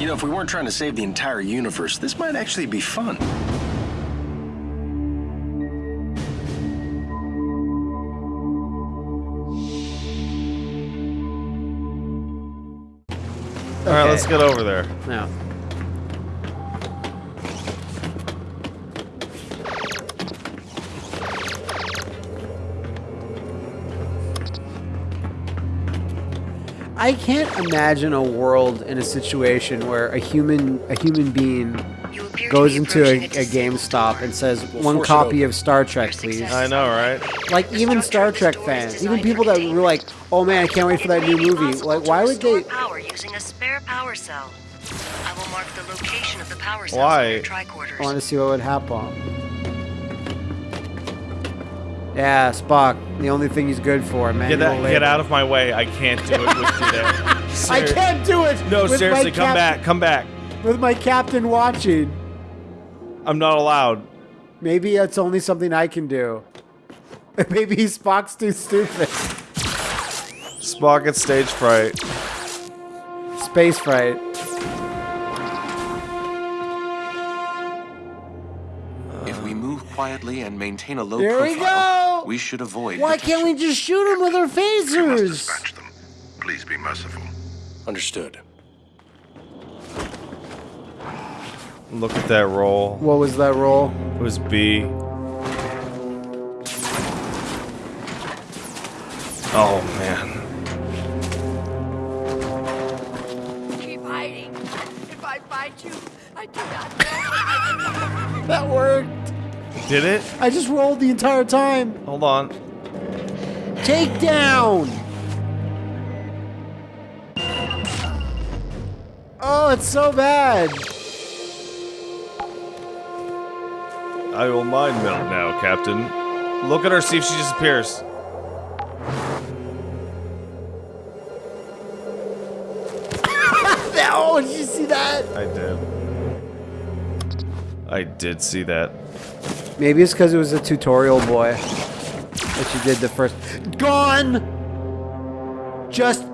You know, if we weren't trying to save the entire universe, this might actually be fun. All right, Okay. let's get over there. No. I can't imagine a world in a situation where a human a human being You appear to goes into a, approaching a GameStop and says We'll one copy of Star Trek, please. I know, right? Like even Star Trek Trek store is fans, even people that were like, "Oh man, I can't wait for that new movie." Like, why would restore they? power using a spare power cell. I will mark the location of the power cells Why? on your tricorders. I want to see what would happen. Yeah, Spock. The only thing he's good for, man. Get that, get out of my way. I can't do it with you there. I can't do it. No, with seriously, come back, come back. With my captain watching. I'm not allowed. Maybe it's only something I can do. Maybe Spock's too stupid. Spock at stage fright. Space fright. Quietly and maintain a low There we profile, go! we should avoid. Why can't we just shoot them with our phasers? We must phasers? dispatch them. Please be merciful. Understood. Look at that roll. What was that roll? It was B. Oh man. Keep hiding. If I find you, I do not know. That worked. Did it? I just rolled the entire time. Hold on. Take down. Oh, it's so bad. I will mind meld now, Captain. Look at her, see if she disappears. Oh, did you see that? I did. I did see that. Maybe it's because it was a tutorial boy that you did the first. Gone! Just.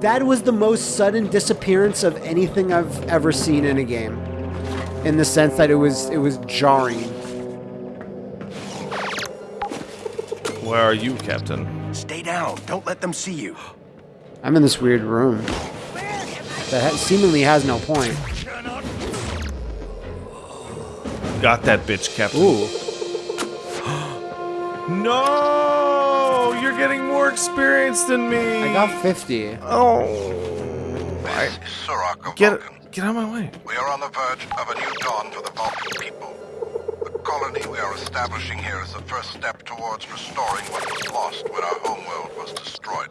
That was the most sudden disappearance of anything I've ever seen in a game. In the sense that it was it was jarring. Where are you, Captain? Stay down. Don't let them see you. I'm in this weird room that ha- seemingly has no point. Got that bitch, Captain. Ooh. No! You're getting more experience than me. I got 50. Oh. This is of Get Vulcan. get out of my way. We are on the verge of a new dawn for the Vulcan people. The colony we are establishing here is the first step towards restoring what was lost when our homeworld was destroyed.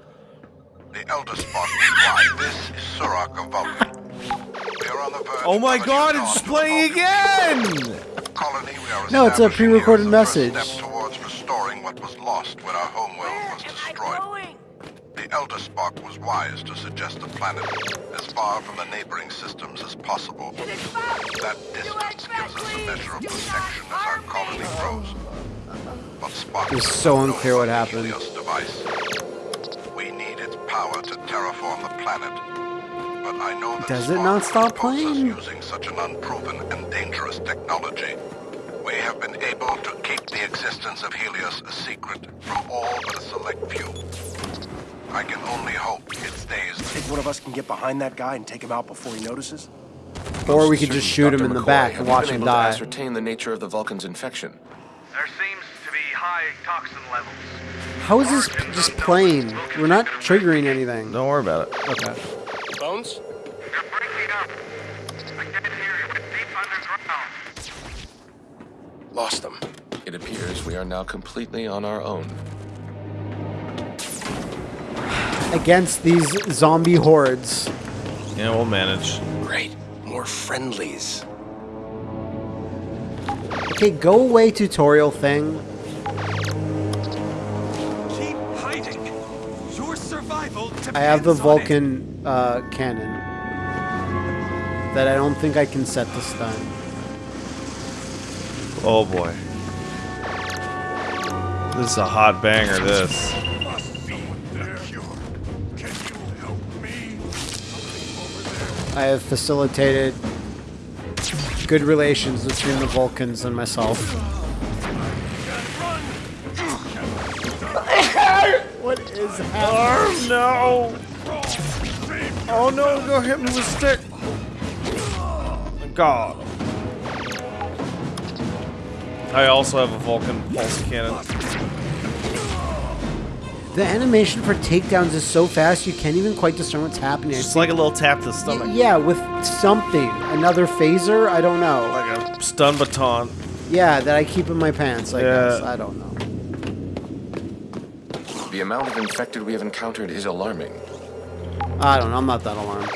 The Elder Spock is why this is Surak of Vulcan. We are on the verge Oh my of a new god, dawn it's playing again! Colony we are No, it's a pre-recorded here is the first message. Step towards restoring what was lost when our homeworld was Am I destroyed. The Elder Spock was wise to suggest a planet as far from the neighboring systems as possible. It is back. That distance gives us a measure of protection as our colony grows. But Spock It's so unclear what happened. Device. We need its power to terraform the planet. But I know that Does it not stop playing? using such an unproven and dangerous technology. We have been able to keep the existence of Helios a secret from all but a select few. I can only hope it stays Think one of us can get behind that guy and take him out before he notices? Or we could just shoot him Dr. in the back and watch been him able to die. ascertain the nature of the Vulcan's infection. There seems to be high toxin levels. How is this just playing? We're not triggering anything. Don't worry about it. Okay. Bones? You're breaking up. I can't hear you. It's deep underground. Lost them. It appears we are now completely on our own. Against these zombie hordes. Yeah, we'll manage. Great. More friendlies. Okay, go away tutorial thing. I have the depends on it. Vulcan uh, cannon. That I don't think I can set to stun. Oh boy. This is a hot banger, this. Must be the cure. Can you help me? I have facilitated good relations between the Vulcans and myself. Is happening? Oh no! Oh no! Go hit me with a stick. God. I also have a Vulcan pulse cannon. The animation for takedowns is so fast you can't even quite discern what's happening. It's like a little tap to the stomach. yeah, with something. Another phaser? I don't know. Like a stun baton. Yeah, that I keep in my pants, I Yeah. guess. I don't know. The amount of infected we have encountered is alarming. I don't know. I'm not that alarmed.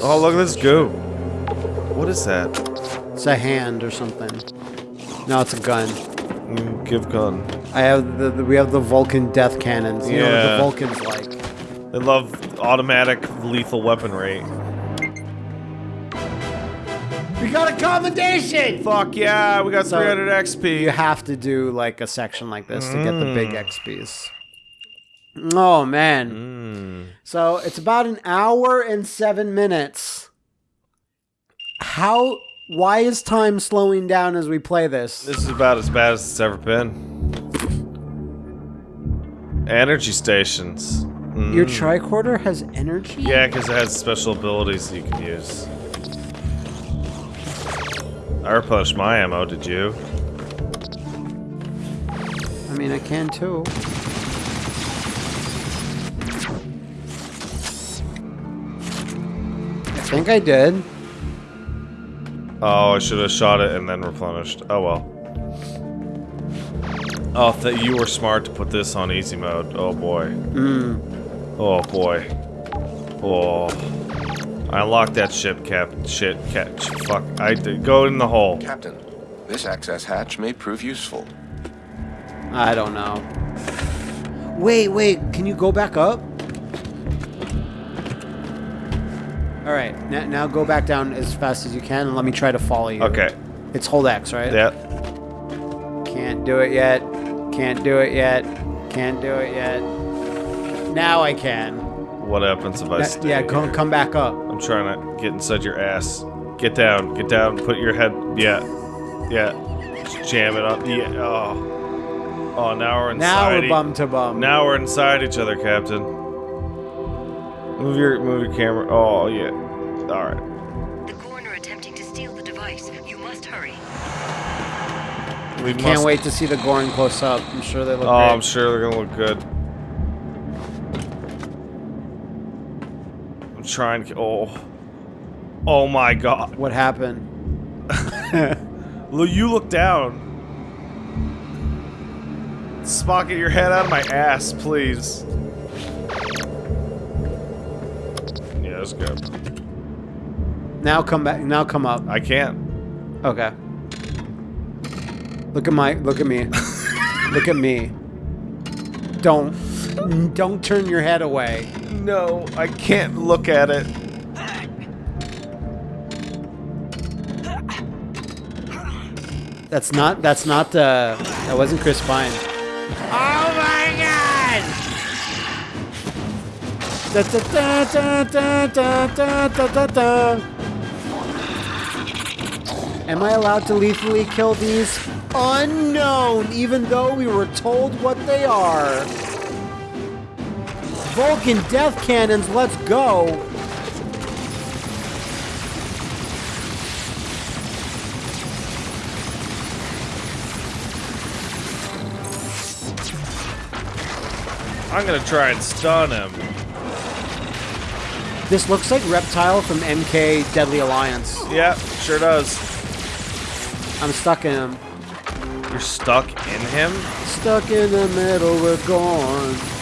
Oh, look at this goo. What is that? It's a hand or something. No, it's a gun. Mm, give gun. I have the, the we have the Vulcan death cannons. You know what Yeah. the Vulcans like. They love automatic lethal weaponry. We got a commendation! Fuck yeah, we got So, 300 XP. You have to do like a section like this to get the big Mm. XPs. Oh man. So it's about an hour and seven minutes. How why is time slowing down as we play this? This is about as bad as it's ever been. Energy stations. Mm. Your tricorder has energy? Yeah, because it has special abilities you can use. I replenished my ammo, did you? I mean I can too. I think I did. Oh, I should have shot it and then replenished. Oh well. Oh, that you were smart to put this on easy mode. Oh boy. Hmm. Oh boy. Oh. I unlocked that ship, cap. Shit, cat. Fuck. I did. Go in the hole. Captain, this access hatch may prove useful. I don't know. Wait, wait, can you go back up? All right, now, now go back down as fast as you can and let me try to follow you. Okay. It's hold X, right? That. Can't do it yet. Can't do it yet. Can't do it yet. Now I can. What happens if I Na- stay yeah, come, come back up. I'm trying to get inside your ass. Get down. Get down. Put your head. Yeah. Yeah. Just jam it up. Yeah. Oh. Oh, now we're inside. Now we're bum to bum. Now we're inside each other, Captain. Move your move your camera. Oh yeah. All right. The Gorn are attempting to steal the device. You must hurry. We Can't wait to see the Gorn close up. I'm sure they look Oh, great. I'm sure they're gonna look good. Trying to. Oh. Oh my God. What happened? Look, you look down. Spock, get your head out of my ass, please. Yeah, that's good. Now come back. Now come up. I can't. Okay. Look at my. Look at me. look at me. Don't. Don't turn your head away. No, I can't look at it. That's not. That's not. Uh, that wasn't Chris Pine. Oh my God! Da, da, da, da, da, da, da, da, da. Am I allowed to lethally kill these? Unknown, even though we were told what they are. Vulcan death cannons, let's go. I'm gonna try and stun him. This looks like Reptile from MK Deadly Alliance. Yeah, sure does. I'm stuck in him. You're stuck in him? Stuck in the middle, we're gone.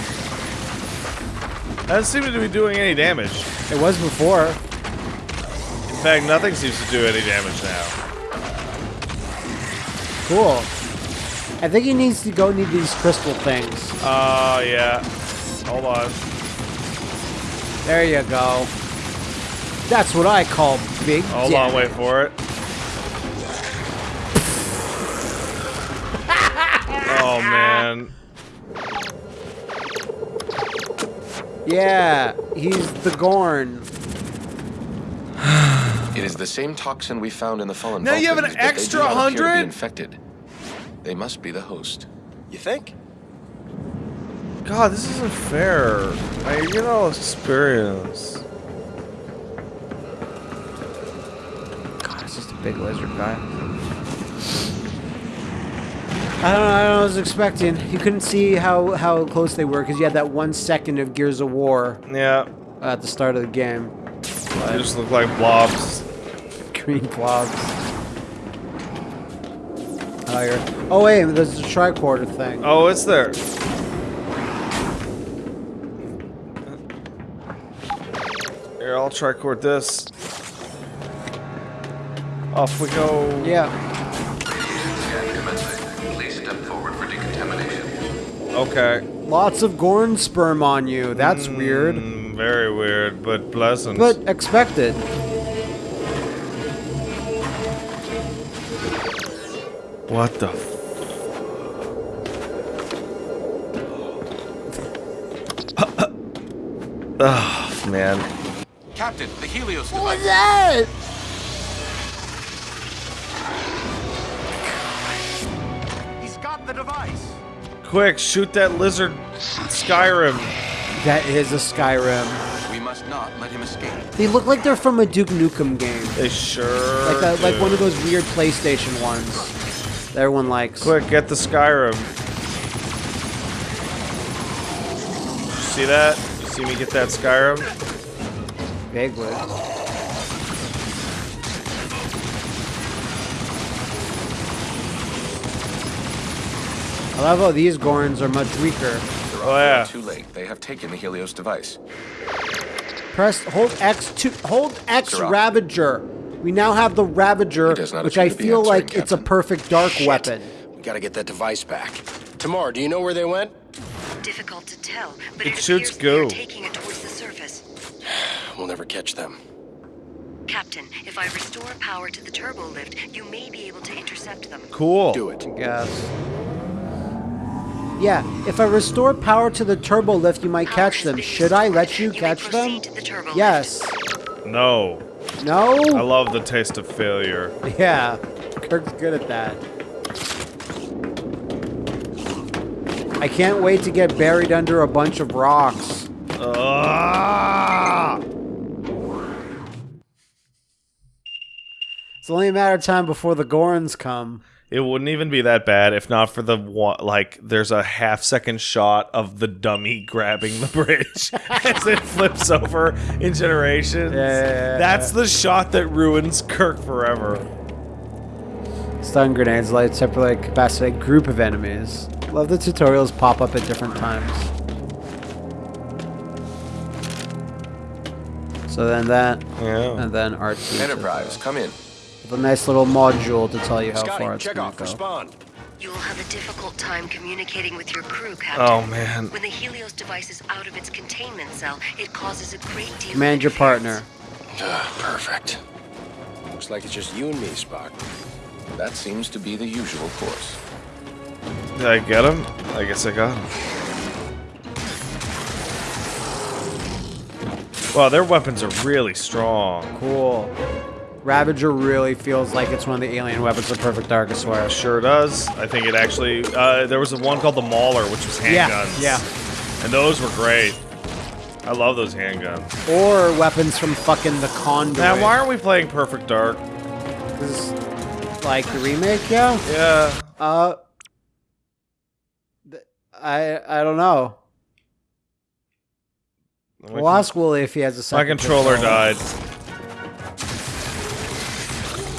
That doesn't seem to be doing any damage. It was before. In fact, nothing seems to do any damage now. Cool. I think he needs to go need these crystal things. Oh, yeah. Hold on. There you go. That's what I call big Hold on, wait for it. oh, man. Yeah, he's the Gorn. It is the same toxin we found in the fallen Now you have an Vulcans, but they do extra not appear to be 100? infected. They must be the host. You think? God, this isn't fair. I get all experience. God, it's just a big lizard guy. I don't know. I don't know. what I was expecting. You couldn't see how how close they were because you had that one second of Gears of War Yeah, at the start of the game. they just look like blobs. Green blobs. Oh, you're, oh wait, there's a tricorder thing. Oh, it's there. Here, I'll try cord this. Off we go. Yeah. Okay. Lots of Gorn sperm on you. That's weird, Mm, very weird, but pleasant. but expected. what the? F- Ugh, man. Captain, the Helios What was device. that? Quick, shoot that lizard Skyrim. That is a Skyrim. We must not let him escape. They look like they're from a Duke Nukem game, They sure like a, like one of those weird PlayStation ones that everyone likes. Quick, get the Skyrim. See that? You see me get that Skyrim? Vaguely. I love how these Gorns are much weaker. Oh yeah. Too late. They have taken the Helios device. Press hold X to hold X Sirach. Ravager. We now have the Ravager, He does not which I appear to be feel answering, like it's a perfect dark Shit. weapon. We gotta get that device back. T'Mar, do you know where they went? Difficult to tell, but It it, shoots appears they're taking it towards the surface. We'll never catch them. Captain, if I restore power to the turbo lift, you may be able to intercept them. Cool. Do it. Yes. Yeah, if I restore power to the turbo lift, you might Power catch them. been Should I let restored. you catch them? the turbo lift. Yes. No. No? I love the taste of failure. Yeah. Kirk's good at that. I can't wait to get buried under a bunch of rocks. Ah! It's only a matter of time before the Gorns come. It wouldn't even be that bad if not for the one, like there's a half second shot of the dummy grabbing the bridge as it flips over in generations. Yeah, yeah, yeah, That's the shot that ruins Kirk forever. Stun grenades light separately capacity group of enemies. Love the tutorials pop up at different times. So then that, Yeah. and then R2. Enterprise, come in. With a nice little module to tell you how Scotty, far it's check gonna off. go. Respond. You will have a difficult time communicating with your crew, Captain. Oh man. When the Helios device is out of its containment cell, it causes a great deal Command of your partner. Ah, perfect. Looks like it's just you and me, Spock. That seems to be the usual course. Did I get him? I guess I got him. Wow, their weapons are really strong. Cool. Ravager really feels like it's one of the alien weapons of Perfect Dark, I swear. Sure does. I think it actually. Uh, there was a one called the Mauler, which was handguns. yeah. yeah. And those were great. I love those handguns. Or weapons from fucking the Conduit. Man, why aren't we playing Perfect Dark? Like the remake, yeah? Yeah. Uh, I I don't know. My, We'll ask Wooly if he has a my second. controller pistol. died.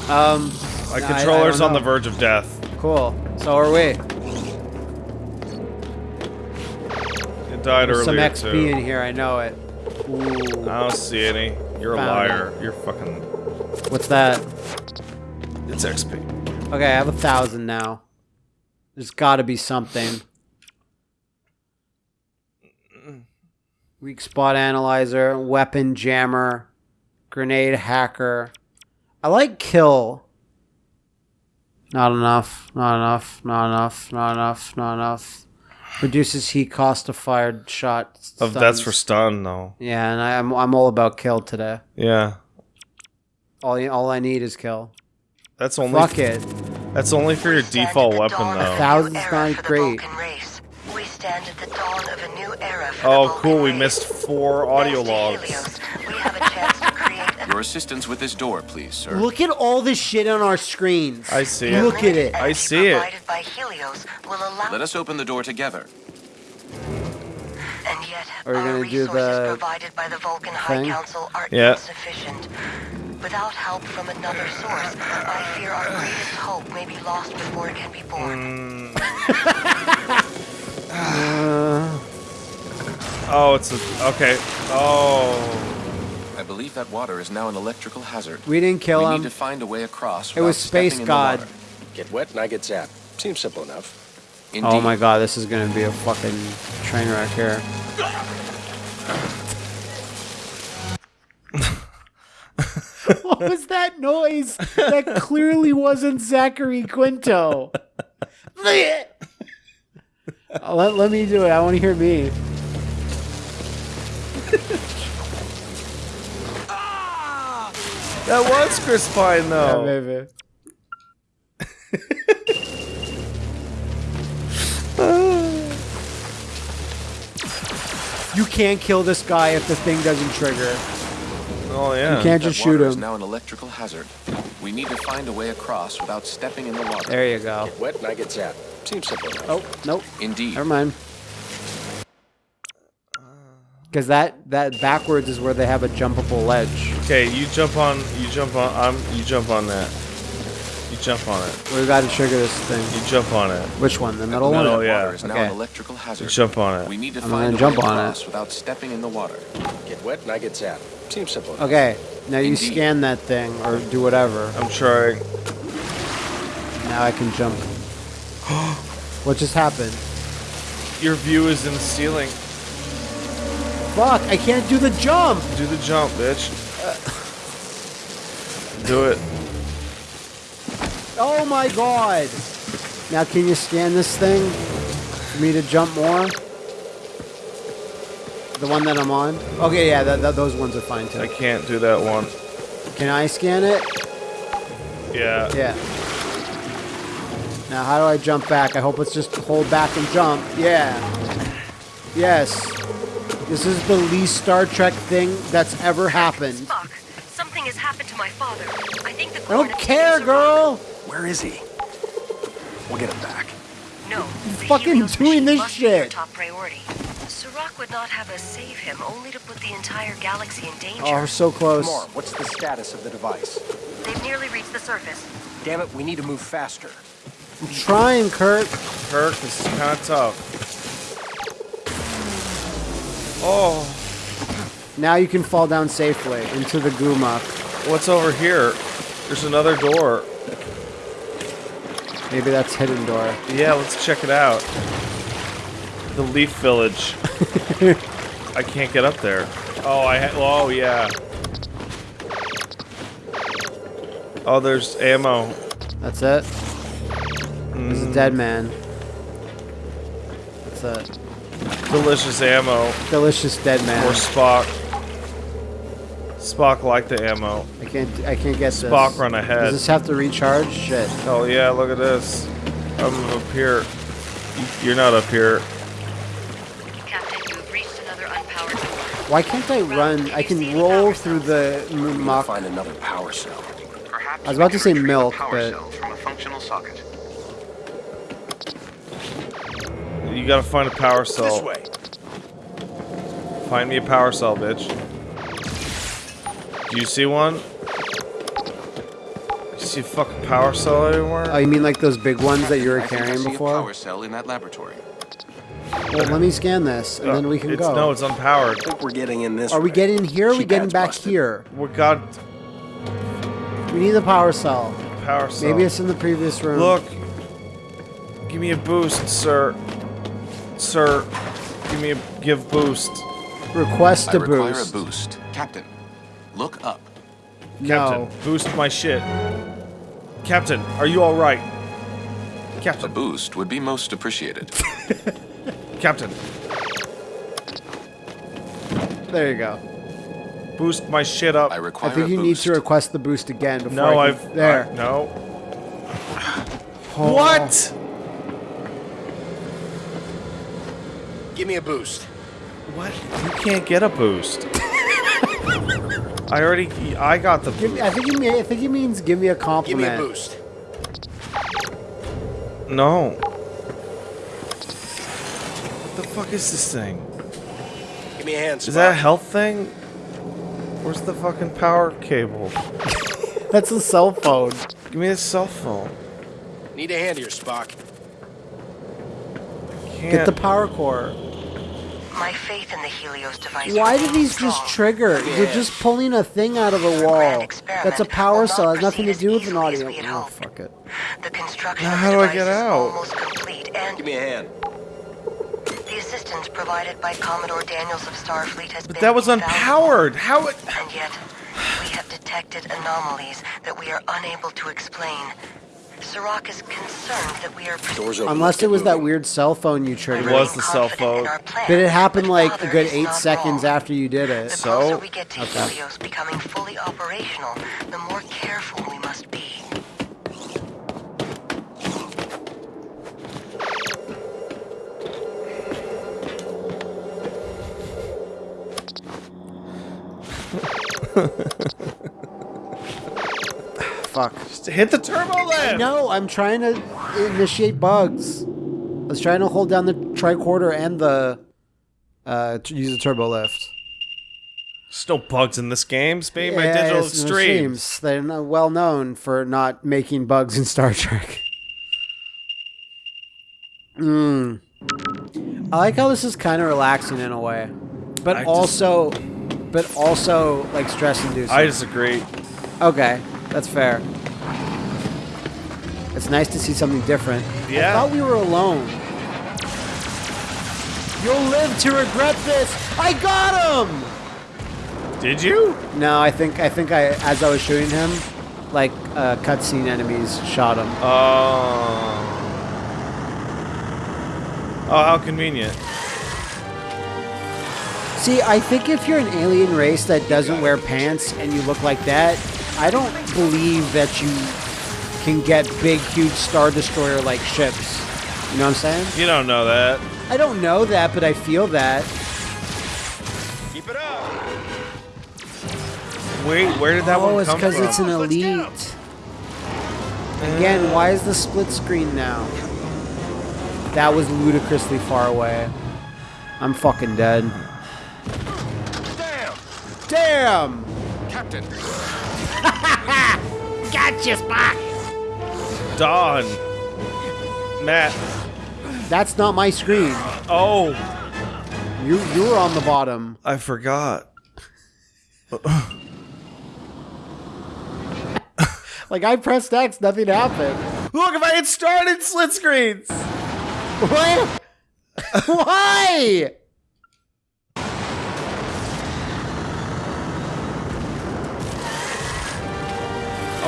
Um, My I- I controller's don't on the verge of death. Cool. So are we. It died There's some XP too. in here. I know it. Ooh. I don't see any. You're a Found liar. You're fucking. What's that? It's XP. Okay, I have a thousand now. There's got to be something. Weak spot analyzer, weapon jammer, grenade hacker. I like kill. Not enough. Not enough. Not enough. Not enough. Not enough. Reduces heat cost of fired shot. Of that's for stun though. Yeah, and I, I'm I'm all about kill today. Yeah. All all I need is kill. That's only Fuck it. That's only for your default weapon though. a Thousands new not era for the great. We stand at the dawn of a new era for Oh cool, we missed four audio logs. Your assistance with this door, please, sir. Look at all this shit on our screens. I see it. Look at it. I see it. by Helios will allow Let us open the door together. and yet Are we our gonna do the provided by the Vulcan High thing? Council are Yeah. insufficient. Without help from another source, I fear our greatest hope may be lost before it can be born. Mm. Uh. Oh, it's a okay. Oh. I believe that water is now an electrical hazard. We didn't kill we him. need to find a way across. It was Space God. Get wet and I get zapped. Seems simple enough. Indeed. Oh my god, this is gonna be a fucking train wreck here. what was that noise? That clearly wasn't Zachary Quinto. Let, let me do it. I want to hear me. That was Chris Pine though. Yeah, though. baby. you can't kill this guy if the thing doesn't trigger. Oh yeah. You can't That just shoot water is him. now an electrical hazard. We need to find a way across without stepping in the water. There you go. Get wet and I get zapped. Seems simple enough. Oh, nope. Indeed. Never mind. Because that that backwards is where they have a jumpable ledge. Okay, you jump on. You jump on. I'm. You jump on that. You jump on it. We got to trigger this thing. You jump on it. Which one? The middle middle, one? Oh, yeah. Water is now Okay. an electrical hazard. You jump on it. We need to I'm find gonna a jump way on it. across without stepping in the water. Get wet and I get zapped. Seems simple enough. Okay. Now you scan that thing or do whatever. I'm trying. Now I can jump. what just happened? Your view is in the ceiling. Fuck! I can't do the jump. Do the jump, bitch. Do it. Oh my god! Now can you scan this thing for me to jump more? The one that I'm on? Okay, yeah, those ones are fine too. I can't do that one. Can I scan it? Yeah. Yeah. Now how do I jump back? I hope it's just hold back and jump. Yeah. Yes. This is the least Star Trek thing that's ever happened. I think the I don't care, girl! Where is he? We'll get him back. No, the fucking doing this must be your shit. top priority. Sirach would not have us save him, only to put the entire galaxy in danger. Oh, we're so close. Come what's the status of the device? They've nearly reached the surface. Damn it, we need to move faster. I'm trying, Kurt. Kirk, this is kind of tough. Oh, Now you can fall down safely into the goo muck. what's over here? There's another door. Maybe that's hidden door. Yeah, let's check it out. The Leaf Village. I can't get up there. Oh, I ha- oh yeah. Oh, there's ammo. That's it. There's Mm. a dead man. That's it. Delicious ammo Delicious dead man. for Spock. Spock liked the ammo. I can't. I can't get this. Spock run ahead. Does this have to recharge? Shit. Oh yeah, look at this. I'm up here. You- You're not up here. Captain, you've reached another unpowered door. Why can't I run? I can roll through the m- We muck. find another power cell. Perhaps I was about to say milk, power but- cell from a functional socket. You gotta find a power cell. This cell. way. Find me a power cell, bitch. Do you see one? You see a fucking power cell anywhere? Oh, you mean like those big ones that you were I think I carrying see before? power cell in that laboratory. Well, let me scan this, and then uh, we can it's, go. No, it's unpowered. I think we're getting in this Are we way. getting here? Or are we getting back busted. here? We got We need the power cell. power cell. Maybe it's in the previous room. Look. Give me a boost, sir. Sir, give me a give boost. Request I a require boost. a boost. Captain, look up. Captain, No. boost my shit. Captain, are you all right? Captain. A Captain, boost would be most appreciated. Captain, There you go. boost my shit up. I require I think a you need to request the boost again before no, I I've there. I- no. Oh. What? Give me a boost. What? You can't get a boost. I already. I got the. Give me, I think he I think he means give me a compliment. Give me a boost. No. What the fuck is this thing? Give me a hand, Is that a health thing? Where's the fucking power cable? That's a cell phone. Give me a cell phone. Need a hand here, Spock. Can't. Get the power core. My faith in the Helios device. Why do remains these just strong. trigger? You're just pulling a thing out of a wall. That's a power cell. Has nothing to do with an audio. Oh, fuck it. The construction Now how do I get out? almost complete, and Give me a hand. the assistance provided by Commodore Daniels of Starfleet has But been that was unpowered. How it? And yet, we have detected anomalies that we are unable to explain. Sirach is concerned that we are Doors open. Unless it get was that weird cell phone you triggered. It triggered. was the cell phone. Did it happen like a good eight seconds wrong. after you did it? The So? closer we get to Okay. Helios becoming fully operational, the more careful we must be. Fuck. Just hit the turbo lift. No, I'm trying to initiate bugs. I was trying to hold down the tricorder and the uh, use the turbo lift. There's no bugs in this game. Speaking by Yeah, digital it's in extremes. extremes. They're not well known for not making bugs in Star Trek. Hmm. I like how this is kind of relaxing in a way, but I just- also, but also like stress inducing. I disagree. Okay, that's fair. It's nice to see something different. Yeah. I thought we were alone. You'll live to regret this. I got him. Did you? No, I think I think I as I was shooting him, like uh, cutscene enemies shot him. Oh. Oh, how convenient. See, I think if you're an alien race that doesn't wear pants and you look like that, I don't believe that you can get big, huge Star Destroyer like ships. You know what I'm saying? You don't know that. I don't know that, but I feel that. Keep it up. Wait, where did that oh, one it's because it's an elite. Again, why is the split screen now? That was ludicrously far away. I'm fucking dead. Damn! Damn! Captain, Gotcha, Spock! Dawn. Matt. That's not my screen. Oh, You you were on the bottom. I forgot. Like I pressed X, nothing happened. Look, if I had started split screens. What? Why?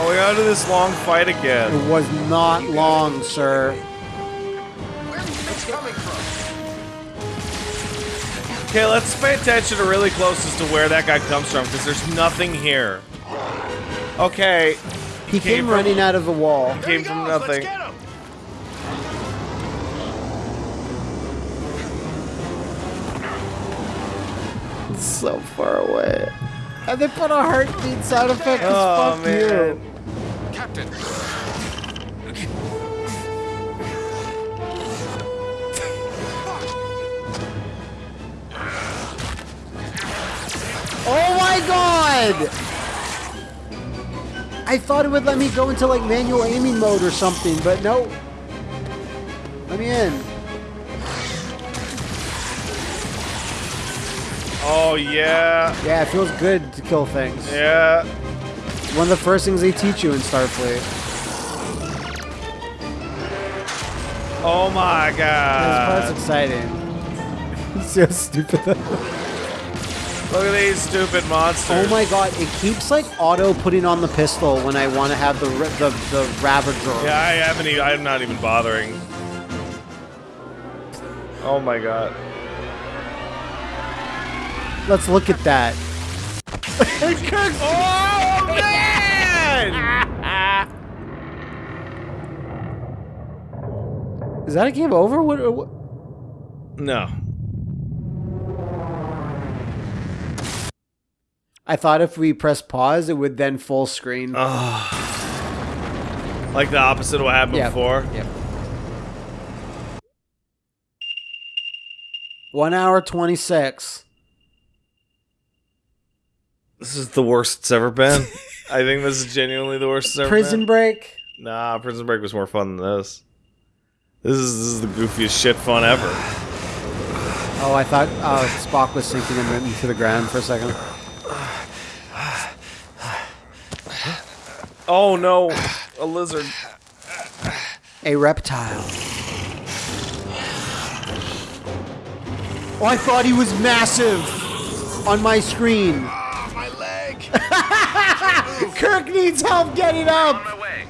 Oh, we got into this long fight again. It was not long, sir. It's coming from. Okay, let's pay attention to really close as to where that guy comes from, because there's nothing here. Okay, He Came came from- running out of the wall. came from nothing. get him! It's so far away. And they put a heartbeat sound effect. 'cause Oh, fuck man. you. Captain. Oh my god! I thought it would let me go into like manual aiming mode or something, but no. Let me in. Oh, yeah. Yeah, it feels good to kill things. Yeah. One of the first things they teach you in Starfleet. Oh, my This God. part's exciting. It's so stupid. Look at these stupid monsters. oh my god, it keeps like auto putting on the pistol when I want to have the ri- the the Ravager. Yeah, I haven't even, I'm not even bothering. Oh my god. Let's look at that. Oh man! Is that a game over? What? what? no. I thought if we press pause, it would then full screen. Like the opposite of what happened Yep. before. Yep. One hour twenty six. This is the worst it's ever been. I think this is genuinely the worst it's ever Prison been. break. Nah, Prison Break was more fun than this. This is this is the goofiest shit fun ever. Oh, I thought uh, Spock was sinking him into the ground for a second. Oh no, a lizard. A reptile. Oh, I thought he was massive on my screen. Kirk needs help getting up. On my way.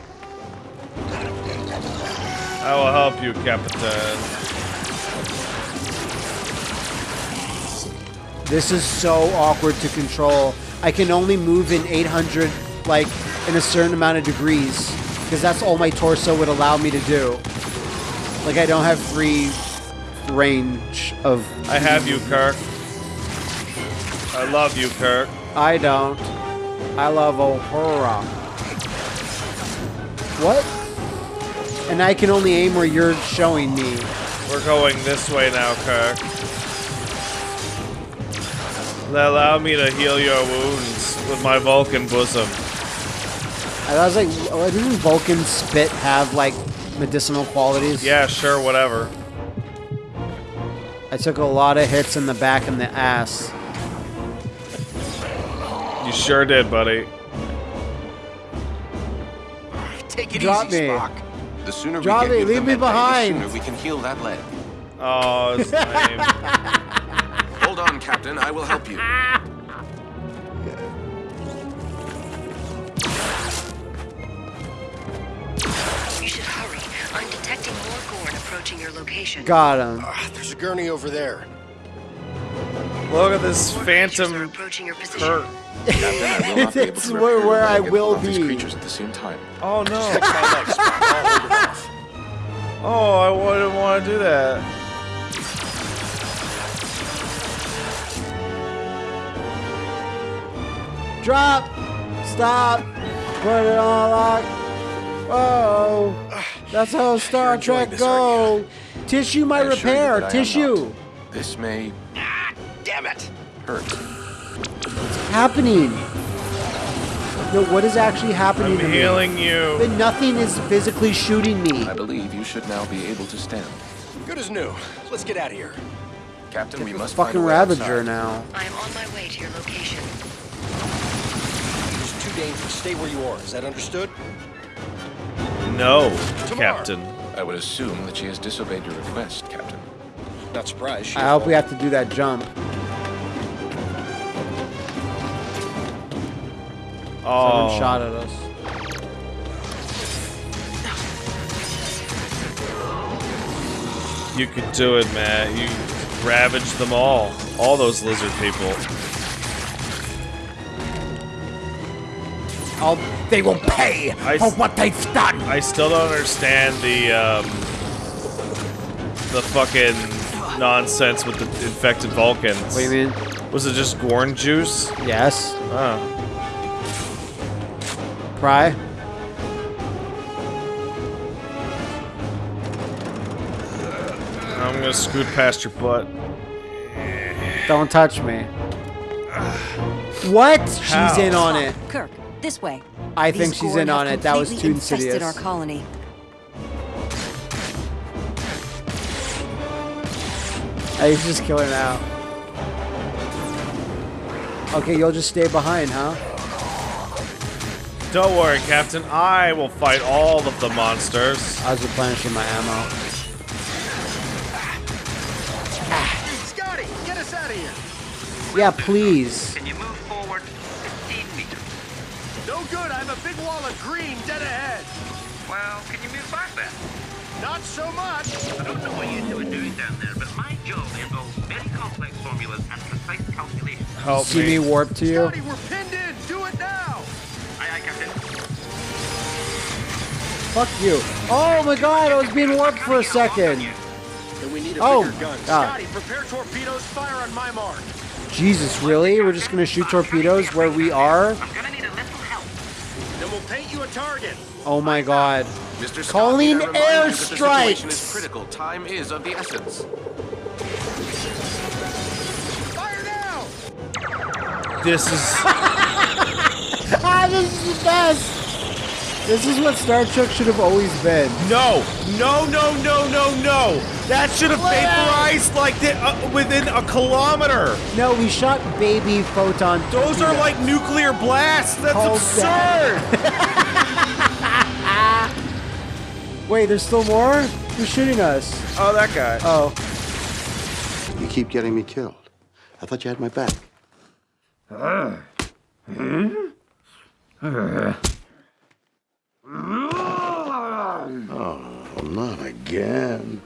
I will help you, Captain. This is so awkward to control. I can only move in 800, like, in a certain amount of degrees, because that's all my torso would allow me to do. Like, I don't have free range of. I have you, Kirk. I love you, Kirk. I don't. I love Uhura. What? And I can only aim where you're showing me. We're going this way now, Kirk. Allow me to heal your wounds with my Vulcan bosom. I was like, oh, doesn't Vulcan spit have like medicinal qualities? Yeah, sure, whatever. I took a lot of hits in the back and the ass. You sure did, buddy. Take it Drop easy, me. Spock. The sooner Drop we get you the leave me med bay, behind. The sooner we can heal that leg. Oh, it's lame. Hold on, Captain. I will help you. You should hurry. I'm detecting more Gorn approaching your location. Got him. Ah, there's a gurney over there. Look at this More creatures are phantom approaching your position. Kirk. Captain, I will not be able It's where- where I will pull these be. creatures at the same time. Oh no. My leg, Spock. I'll hold it off. Oh, I wouldn't want to do that. Drop. Stop. Put it on lock. Oh, that's how Star Trek this, go. Tissue my I assure you repair. that Tissue. This may Damn it. hurt. Happening. No, what is actually happening I'm to healing me? you. But nothing is physically shooting me. I believe you should now be able to stand. Good as new. Let's get out of here. Captain, we must Fucking find a Ravager outside. now. I am on my way to your location. It's too dangerous. Stay where you are. Is that understood? No, T'Mar. Captain. I would assume that she has disobeyed your request, Captain. Not surprised. I hope we have to do that jump. Someone Oh, shot at us. you could do it, Matt. You ravaged them all. All those lizard people. I'll, they will pay I for what they've done. I still don't understand the um, the fucking nonsense with the infected Vulcans. What do you mean? Was it just Gorn juice? Yes. Oh. Pry. I'm gonna scoot past your butt. Don't touch me. What? How? She's in on it. Kirk, this way. I think These she's in on it. That was completely too infested insidious. our colony. I should just kill her now. Okay, you'll just stay behind, huh? Don't worry, Captain. I will fight all of the monsters. I was replenishing my ammo. Scotty, get us out of here. Yeah, please. Can you move forward 15 meters? No good. I have a big wall of green dead ahead. Well, can you move back then? Not so much. I don't know what you two are doing down there, but my job involves very complex formulas and precise calculations. Help See me warp to you? Scotty, we're pinned in. Fuck you. Oh my god, I was being warped for a second. We need a Oh, bigger gun. God. Scotty, prepare torpedoes. Fire on my mark. Jesus, really? We're just gonna shoot torpedoes where we are? I'm gonna need a little help. Then we'll paint you a target. Oh my god. Mr. Scott, Calling may I remind you that the situation airstrikes. is critical. Time is of the essence. Fire now. This is. Ah, this is the best! This is what Star Trek should have always been. No! No, no, no, no, no! That should have vaporized like the, uh, within a kilometer! No, we shot baby photon. Those are like nuclear blasts! That's Called absurd! Wait, there's still more? Who's shooting us? oh, that guy. Oh. You keep getting me killed. I thought you had my back. Ah. Hmm? Ah. Oh, not again.